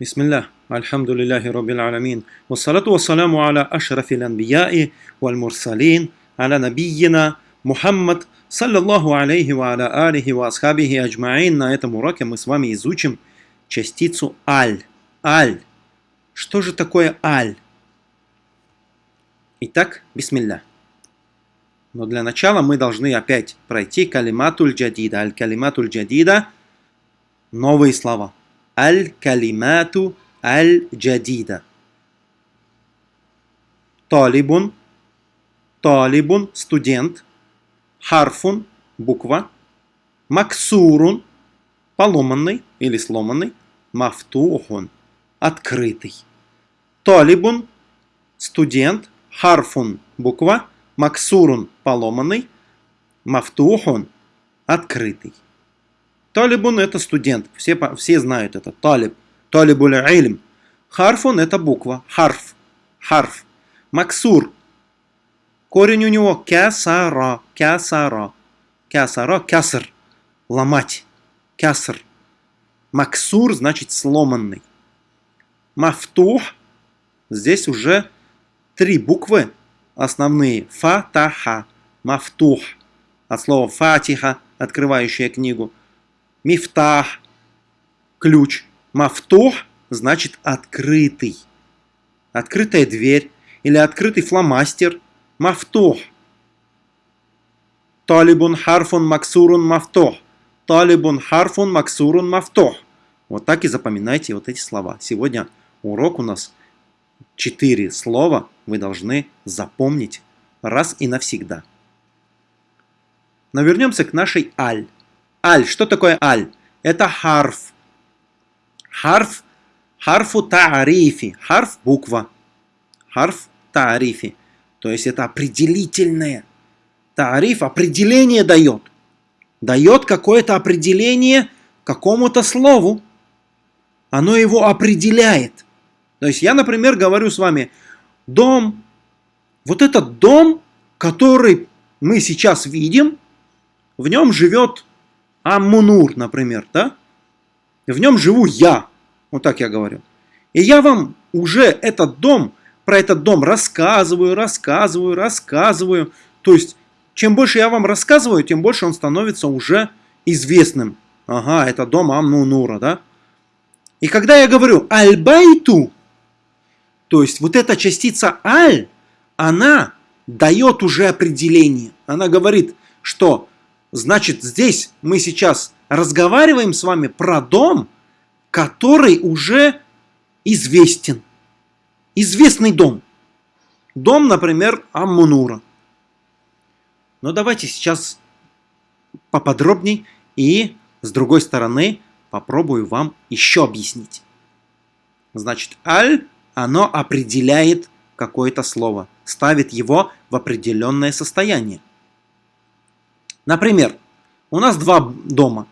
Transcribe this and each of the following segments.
بسم الله الحمد لله رب العالمين والصلاة والسلام على أشرف الأنبياء والمرسلين على نبينا Мухаммад, саллаллаху алейхи ва аля алихи ва асхабихи аджмаин. На этом уроке мы с вами изучим частицу аль. Аль. Что же такое аль? Итак, бисмилля. Но для начала мы должны опять пройти калиматуль джадида. Аль-калиматуль джадида – новые слова. Аль-калимату аль-джадида. Талибун, талибун – студент. Харфун – буква. Максурун – поломанный или сломанный. Мафтухун – открытый. Талибун – студент. Харфун – буква. Максурун – поломанный. Мафтухун – открытый. Талибун – это студент. Все, все знают это. Талиб. Талибуль ильм. Харфун – это буква. Харф. Харф. Максур. Корень у него кясара. Кясара. Кясара. Кяср. Ломать. Кяср. Максур значит сломанный. Мафтух. Здесь уже три буквы основные. Фатаха. Мафтух. От слова фатиха, открывающая книгу. Мифтах, ключ. Мафтух значит открытый. Открытая дверь или открытый фломастер. Мафтух. Талибун харфун максурун мафтух. Талибун харфун максурун мафтух. Вот так и запоминайте вот эти слова. Сегодня урок у нас четыре слова вы должны запомнить раз и навсегда. Но вернемся к нашей аль. Аль. Что такое аль? Это харф. Харф. Харфу таарифи. Харф – буква. Харф таарифи. То есть это определительное. Таариф определение дает. Дает какое-то определение какому-то слову. Оно его определяет. То есть я, например, говорю с вами, дом, вот этот дом, который мы сейчас видим, в нем живет Аммунур, например, да? В нем живу я, вот так я говорю. И я вам уже этот дом, про этот дом рассказываю, рассказываю, рассказываю. То есть, чем больше я вам рассказываю, тем больше он становится уже известным. Ага, это дом Аммунура, да? И когда я говорю «аль-байту», то есть вот эта частица «аль», она дает уже определение. Она говорит, что значит здесь мы сейчас разговариваем с вами про дом, который уже известен. Известный дом. Дом, например, Аммунура. Но давайте сейчас поподробней и с другой стороны попробую вам еще объяснить. Значит, аль оно определяет какое-то слово, ставит его в определенное состояние. Например, у нас два дома.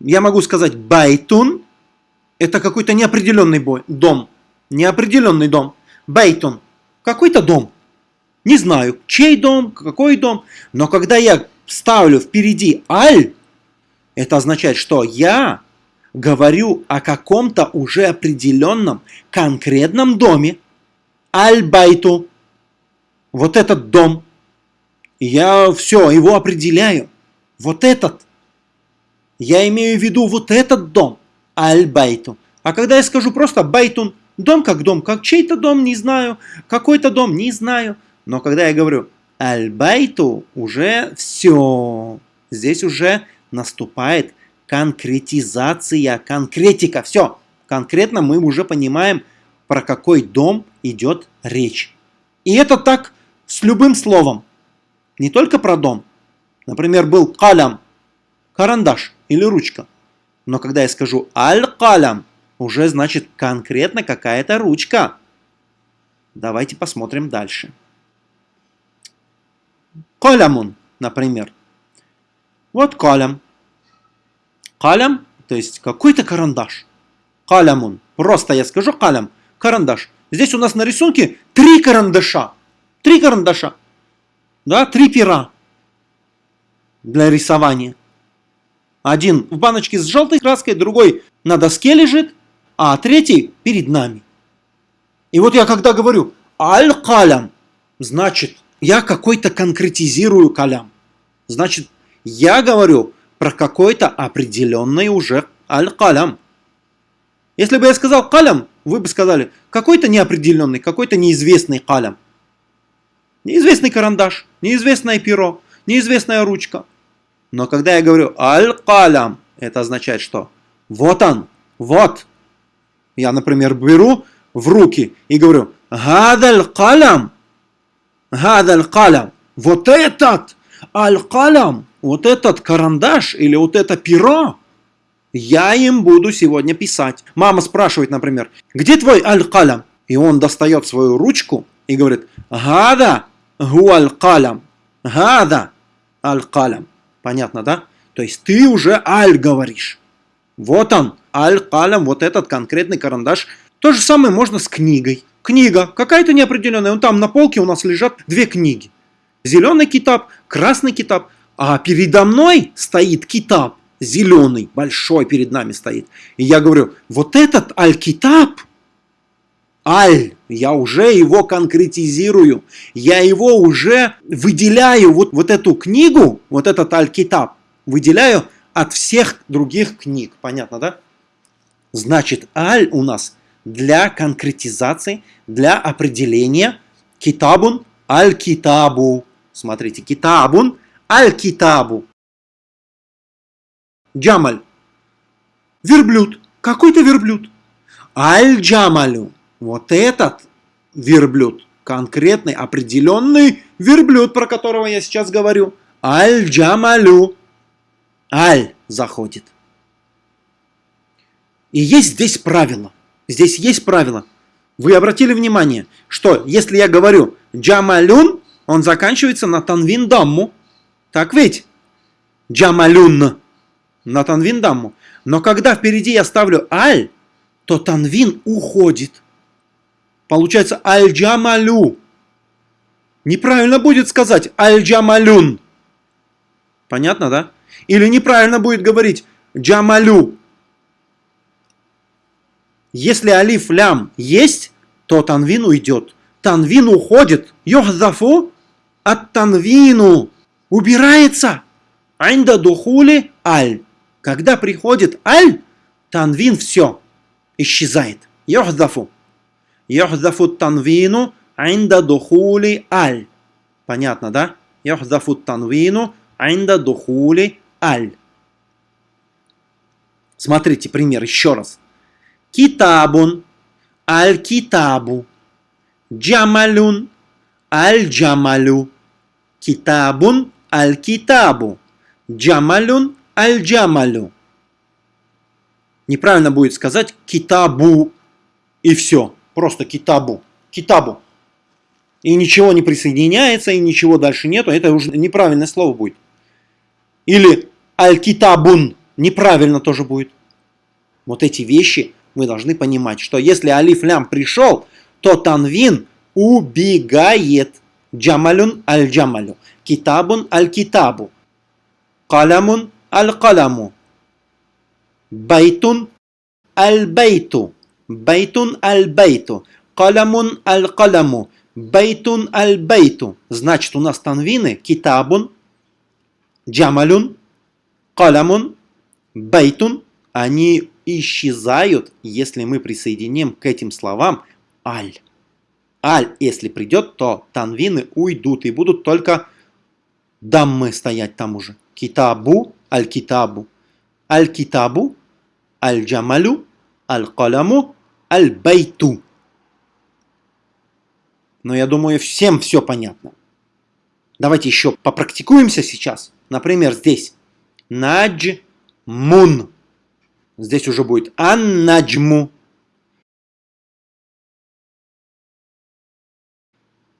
Я могу сказать байтун, это какой-то неопределенный дом, неопределенный дом. Байтун, какой-то дом. Не знаю, чей дом, какой дом, но когда я ставлю впереди аль, это означает, что я говорю о каком-то уже определенном конкретном доме. Аль-Байту. Вот этот дом. Я все, его определяю. Вот этот. Я имею в виду вот этот дом. Аль-Байту. А когда я скажу просто Байтун, дом как дом, как чей-то дом, не знаю, какой-то дом, не знаю. Но когда я говорю Аль-Байту, уже все. Здесь уже наступает конкретизация, конкретика. Все, конкретно мы уже понимаем, про какой дом идет речь. И это так с любым словом. Не только про дом. Например, был калям, карандаш или ручка. Но когда я скажу аль-калям, уже значит конкретно какая-то ручка. Давайте посмотрим дальше. Калямун, например. Вот калям. Калям, то есть какой-то карандаш. Калямун. Просто я скажу калям. Карандаш. Здесь у нас на рисунке три карандаша. Три карандаша. Да, три пера для рисования. Один в баночке с желтой краской, другой на доске лежит, а третий перед нами. И вот я когда говорю аль-калям, значит, я какой-то конкретизирую калям. Значит, я говорю про какой-то определенный уже аль-калям. Если бы я сказал калям, вы бы сказали, какой-то неопределенный, какой-то неизвестный калям. Неизвестный карандаш, неизвестное перо, неизвестная ручка. Но когда я говорю аль-калям, это означает что? Вот он, вот. Я, например, беру в руки и говорю гадаль калям, гадаль калям. Вот этот аль-калям, вот этот карандаш или вот это перо, я им буду сегодня писать. Мама спрашивает, например, где твой аль-калям? И он достает свою ручку и говорит, гада гу аль-калям, гада аль-калям. Понятно, да? То есть ты уже аль говоришь. Вот он, аль-калям, вот этот конкретный карандаш. То же самое можно с книгой. Книга, какая-то неопределенная. Вон там на полке у нас лежат две книги. Зеленый китап, красный китап. А передо мной стоит китап, зеленый, большой перед нами стоит. И я говорю, вот этот аль-китаб, аль, я уже его конкретизирую, я его уже выделяю, вот, вот эту книгу, вот этот аль-китаб, выделяю от всех других книг. Понятно, да? Значит, аль у нас для конкретизации, для определения китабун аль-китабу. Смотрите, китабун аль-китабу. Джамаль. Верблюд. Какой-то верблюд. Аль-джамалю. Вот этот верблюд. Конкретный, определенный верблюд, про которого я сейчас говорю. Аль-джамалю. Аль заходит. И есть здесь правило. Здесь есть правило. Вы обратили внимание, что если я говорю джамалюн, он заканчивается на танвин дамму. Так ведь? Джамалюн на танвин дамму. Но когда впереди я ставлю аль, то танвин уходит. Получается аль-джамалю. Неправильно будет сказать аль-джамалюн. Понятно, да? Или неправильно будет говорить джамалю. Если алиф лям есть, то танвин уйдет. Танвин уходит. Йохзафу от танвину. Убирается. Айнда духули аль. Когда приходит аль, танвин все. Исчезает. Йохзафу. Йохзафу танвину айнда духули аль. Понятно, да? Йохзафу танвину айнда духули аль. Смотрите пример еще раз. Китабун, аль-китабу. Джамалюн, аль-джамалю. Китабун, аль-китабу. Джамалюн, аль-джамалю. Неправильно будет сказать китабу и все. Просто китабу. Китабу. И ничего не присоединяется, и ничего дальше нету. Это уже неправильное слово будет. Или аль-китабун. Неправильно тоже будет. Вот эти вещи мы должны понимать, что если алиф лям пришел, то танвин убегает. Джамалюн аль-джамалю. Китабун аль-китабу. Калямун аль-каляму. Байтун البيتُ. بيتٌ البيتُ. قلمٌ القلمُ. بيتٌ البيتُ. Значит, у нас танвины كتابٌ, جملٌ, قلمٌ, بيتٌ. Они исчезают, если мы присоединим к этим словам ال. ال, если придет, то танвины уйдут и будут только даммы стоять там уже. كتابُ, الكتابُ. Аль-китабу, аль-джамалю, аль-каляму, аль-байту. Но я думаю, всем все понятно. Давайте еще попрактикуемся сейчас. Например, здесь. Надж мун. Здесь уже будет ан-наджму.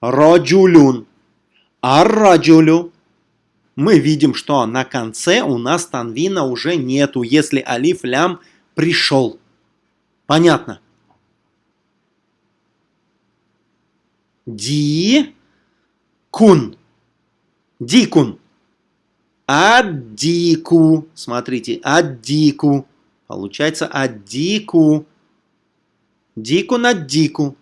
Раджулюн. Ар-раджулю. Мы видим, что на конце у нас танвина уже нету, если алиф лям пришел. Понятно? Ди кун. Дикун. Аддику. Смотрите, аддику. Получается аддику. Дику на дику.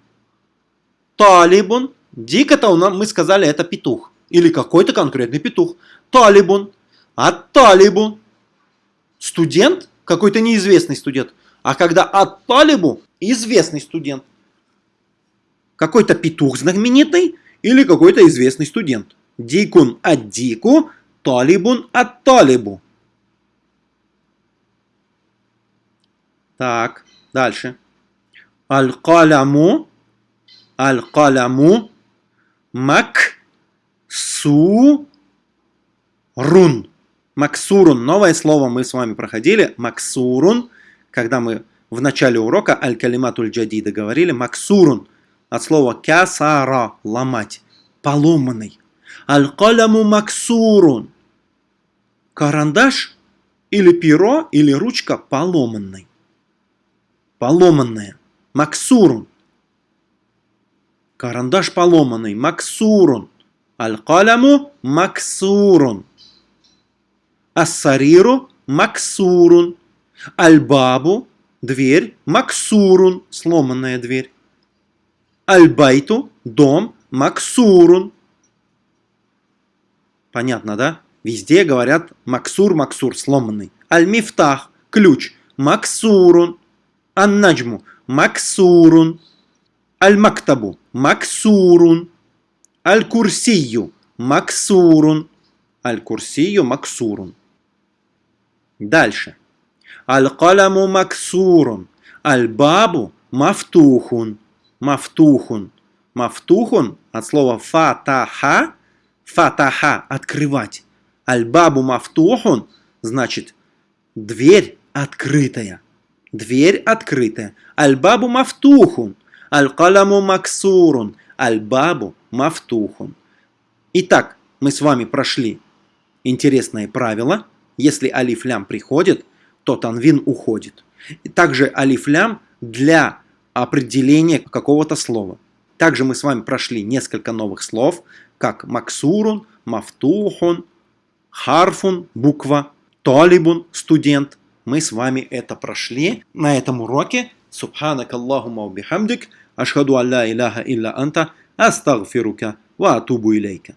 Талибун. Дик это у нас, мы сказали, это петух. Или какой-то конкретный петух. Талибун. А талибу. Студент, какой-то неизвестный студент. А когда от талибу, известный студент. Какой-то петух знаменитый или какой-то известный студент. Дикун от дику, талибун от талибу. Так, дальше. Аль-каляму, аль-каляму, мак, су, рун. Максурун, новое слово мы с вами проходили. Максурун, когда мы в начале урока аль-калиматуль джадида говорили. Максурун, от слова кясара, ломать, поломанный. Аль-каляму максурун. Карандаш или перо, или ручка поломанный поломанная. Максурун. Карандаш поломанный. Максурун. Аль-каляму максурун. Ассариру максурун. Аль-бабу дверь. Максурун. Сломанная дверь. Аль-байту дом. Максурун. Понятно, да? Везде говорят максур, максур, сломанный. Аль-мифтах, ключ, максурун. Ан-наджму максурун. Аль-мактабу максурун. Аль-курсию максурун. Аль-курсию максурун. Дальше. Аль-каламу максурун. Аль-бабу мафтухун. Мафтухун. Мафтухун от слова фатаха. Фатаха – открывать. Аль-бабу мафтухун значит дверь открытая. Дверь открытая. Аль-бабу мафтухун. Аль-каламу максурун. Аль-бабу мафтухун. Итак, мы с вами прошли интересное правило. Если алиф-лям приходит, то танвин уходит. Также алиф-лям для определения какого-то слова. Также мы с вами прошли несколько новых слов, как максурун, мафтухун, харфун, буква, талибун, студент, мы с вами это прошли на этом уроке. Субханак Аллахума бихамдик. Ашхаду алла иляха илля анта. Астагфирука ва атубу илейка.